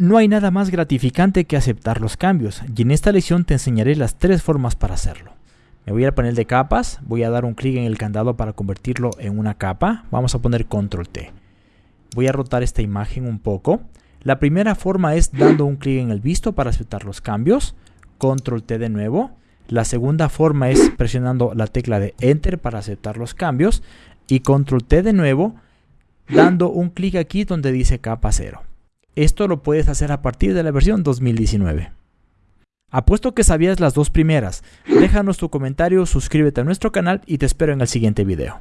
No hay nada más gratificante que aceptar los cambios y en esta lección te enseñaré las tres formas para hacerlo. Me voy al panel de capas, voy a dar un clic en el candado para convertirlo en una capa, vamos a poner control T. Voy a rotar esta imagen un poco. La primera forma es dando un clic en el visto para aceptar los cambios, control T de nuevo. La segunda forma es presionando la tecla de enter para aceptar los cambios y control T de nuevo dando un clic aquí donde dice capa 0. Esto lo puedes hacer a partir de la versión 2019. Apuesto que sabías las dos primeras. Déjanos tu comentario, suscríbete a nuestro canal y te espero en el siguiente video.